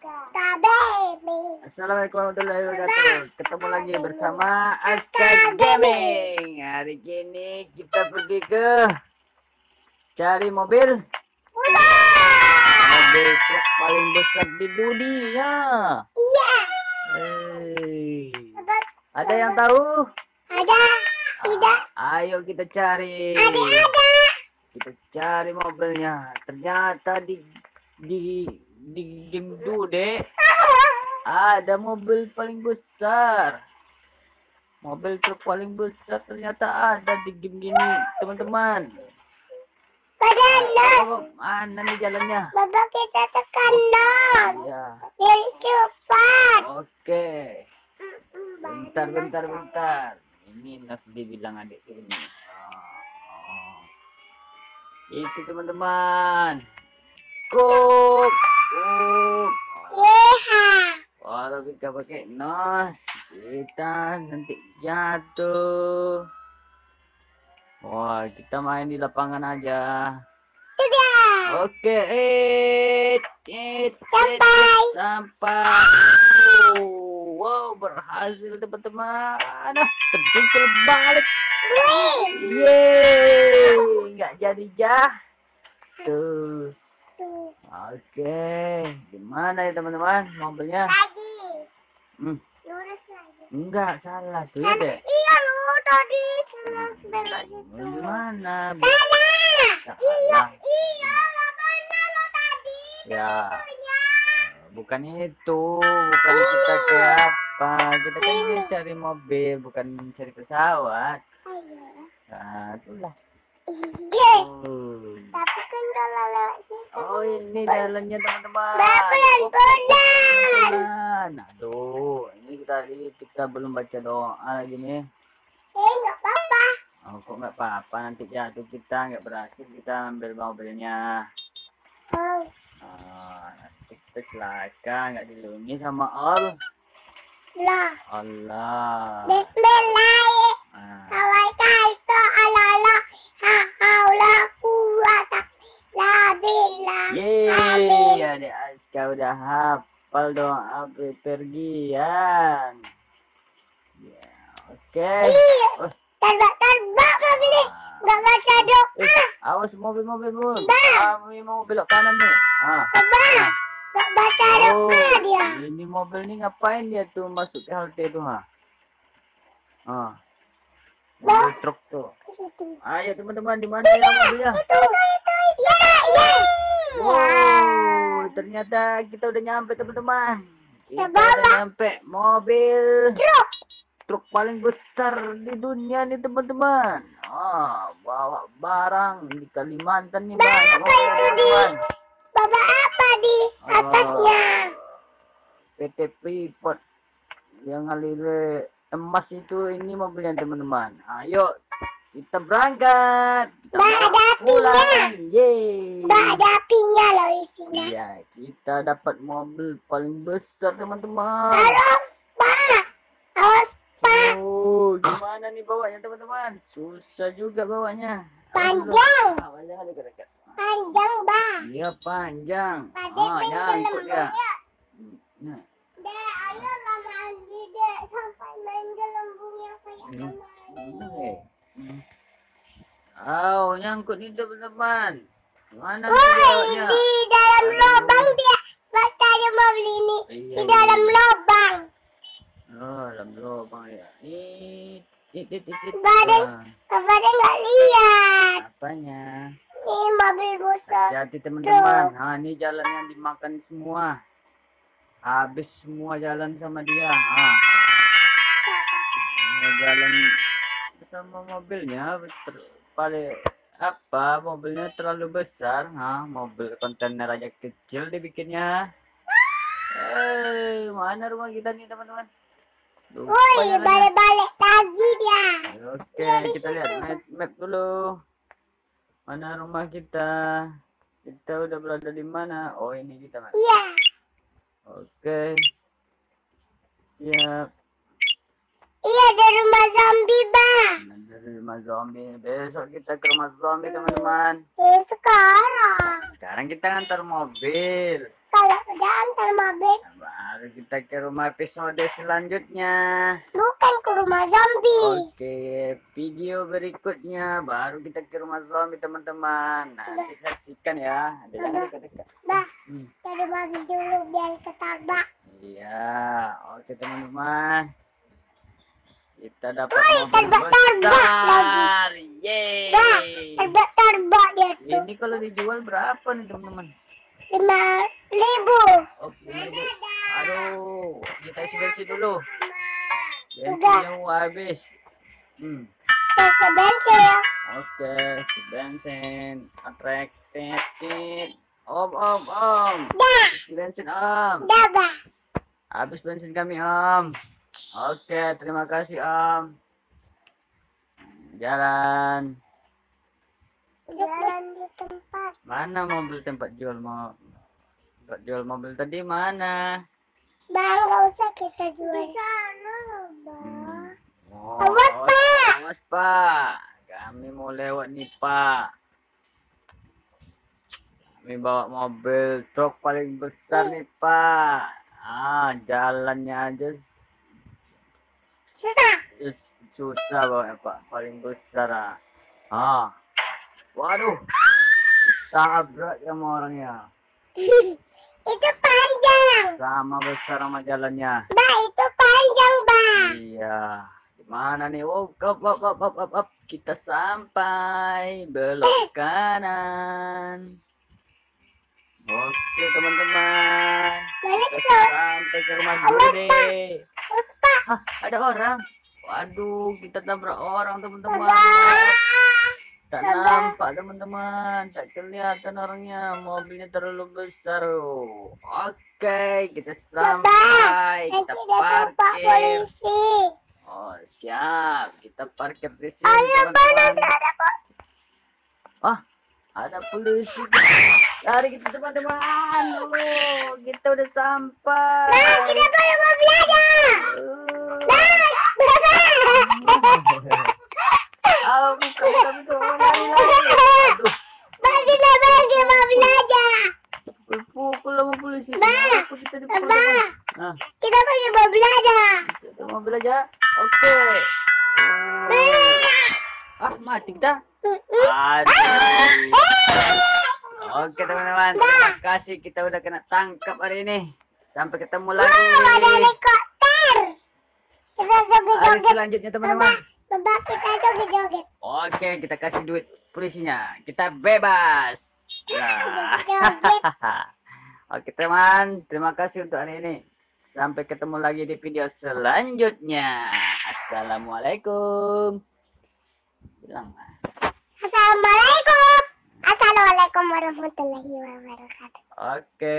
Baby. Assalamualaikum warahmatullahi wabarakatuh. Ketemu lagi bersama Aska Gaming. Hari ini kita pergi ke cari mobil. Mobil truk paling besar di dunia. Iya. Hey. Ada yang tahu? Ada. Tidak. Ayo kita cari. Ada. Ada. Kita cari mobilnya. Ternyata di di di game Dude ada mobil paling besar. Mobil truk paling besar ternyata ada di game gini, teman-teman. Pada. Oh, mana nih jalannya? Bapak kita tekan nos. Ya, Yang cepat. oke. Bentar, bentar, bentar. Ini Nas dibilang adik ini. Oh, oh. Itu teman-teman. Kuk, Yeha. Kalau kita pakai nos, kita nanti jatuh. Wah, kita main di lapangan aja. Sudah. Oke, eh, eh, Sampai. sampai. Oh, wow, berhasil teman-teman. Aduh, terjungkil balik. Wih. Yeay, nggak jadi jah. Tuh. oke. Gimana ya teman-teman mobilnya? Lagi. Hmm, Lurus lagi. enggak salah tuh ya deh. Iya lu tadi terus belok situ. Gimana? Salah. Salah. Iya lo benar lo tadi. Ya, Punya. bukan itu. Bukan kita ke apa. Kita kan ingin cari mobil, bukan mencari pesawat. Ayo. Nah, itulah. Oh. Tapi kan kalau lewat situ. Oh, ini jalannya teman-teman. Pelan-pelan. Pelan. Aduh, ini tadi kita belum baca doa lagi nih. Eh nggak apa-apa. Oh, kok nggak apa-apa nanti jatuh kita nggak berhasil kita ambil mobilnya. Oh. Ah, nanti kita celaka nggak dilindungi sama Allah. Lah. Allah. Bismillah. Aska udah hafal doa bepergian. Ya, oke. Iya. Oh, Terbak-terbak mobil ini. ah. Baca doa. Eh, awas mobil-mobil bun. Bah. Kami mau belok kanan nih. Ah. Nggak baca Oh, doa dia. ini mobil nih ngapain dia tuh masuk ke halte tuh ha? Ah. Mobil truk tuh. Ayo teman-teman di mana ya mobilnya? Itu, itu, itu. Ya, ya. Wow, ternyata kita udah nyampe teman-teman. Kita udah nyampe mobil Truk. truk paling besar di dunia nih teman-teman. Ah, bawa barang di Kalimantan nih banyak Apa itu di teman-teman. Bapak apa di atasnya? PT Freeport yang ngalir emas itu ini mobilnya teman-teman. Ayo kita berangkat. Kita ada pulang. Yeay. Ada apinya loh isinya. Iya, kita dapat mobil paling besar teman-teman. Halo, Pak. Awas, Pak. Oh, gimana nih bawanya teman-teman? Susah juga bawanya. Panjang. Awalnya ada dekat Panjang, Mbak. Iya panjang. Tadi Ah, ya. Nah, Dek, ayo lah mandi, Dek. Sampai main gelembungnya kayak Hmm. kemarin. Oh, nyangkut nih teman-teman. Mana Woi, bawanya? di dalam lubang dia. Baca mobil ini. Iya, Di dalam iya. lubang. Oh, dalam lubang ya. It. Badan. Ah, Kepada nggak lihat. apanya? Ini mobil besar. Hati teman-teman. Nah, ini jalan yang dimakan semua. Habis semua jalan sama dia. Ah, Siapa? ini jalan sama mobilnya ter- paling apa mobilnya terlalu besar ha mobil kontainer aja kecil dibikinnya eh mana rumah kita nih teman-teman Woi, balik-balik lagi dia. Oke, kita lihat map, map dulu. Mana rumah kita? Kita udah berada di mana? Oh, ini kita, Mas. Iya. Oke. Siap. Iya, di rumah zombie, Bang. Nah, Dari rumah zombie. Besok kita ke rumah zombie, teman-teman. Eh, sekarang. Sekarang kita ngantar mobil. Kalau Udah antar mobil. Baru kita ke rumah episode selanjutnya. Bukan ke rumah zombie. Oke, video berikutnya baru kita ke rumah zombie teman-teman. Nanti saksikan ya. Ada yang dekat-dekat. Bah, Hmm. mobil dulu biar ketarbak. Iya, oke teman-teman. Kita dapat Woi, mobil terbak-terbak besar. Yeay. Bah, terbak-terbak dia tuh. Ini kalau dijual berapa nih teman-teman? Lima ribu. Oke, aduh, kita isi bensin dulu. Bensinnya mau habis. Hmm. Bensin. Oke, si bensin, atraktif. Om, om, om. Dah, bensin om. dah bah. Habis bensin kami om. Oke, terima kasih om. Jalan. Jalan di tempat. Mana mobil tempat jual mau tempat jual mobil tadi mana? Bang, gak usah kita jual. Di sana, Bang. Hmm. Oh, Awas, Pak. Awas Pak. Kami mau lewat nih Pak. Kami bawa mobil truk paling besar nih Pak. Ah, jalannya aja Susah. susah bawa Pak. Paling besar ah. Ah. Waduh. Tabrak sama orangnya. itu panjang. Sama besar sama jalannya. Bah, itu panjang, Bang. Iya. Di mana nih? Oh, up, up, up, up, up, up. Kita sampai belok kanan. Oke, teman-teman. Kita sampai ke rumah Bude. Hah, ada orang. Waduh, kita tabrak orang, teman-teman. Tak nampak, teman-teman. Tak kelihatan orangnya. Mobilnya terlalu besar. Oke, kita sampai. Kita parkir. polisi. Oh, siap. Kita parkir di sini, teman-teman. Ah, ada polisi. Lari kita, teman-teman. Oh, kita udah sampai. Nah, kita. Ah. Lari, lari. Bagi bagi aja. pukul sama polisi. Bah. Kenapa kita dipukul? Nah, Kita. Oke. Oh. Ah, mati kita. Aduh. Oke teman-teman, terima kasih kita udah kena tangkap hari ini. Sampai ketemu lagi. Ada helikopter. Kita Hari joget-joget. selanjutnya teman-teman. Baba, kita joget-joget. Oke, kita kasih duit polisinya. Kita bebas. Ya. Oke teman, terima kasih untuk hari ini. Sampai ketemu lagi di video selanjutnya. Assalamualaikum. Bilang. Ah. Assalamualaikum. Assalamualaikum warahmatullahi wabarakatuh. Oke.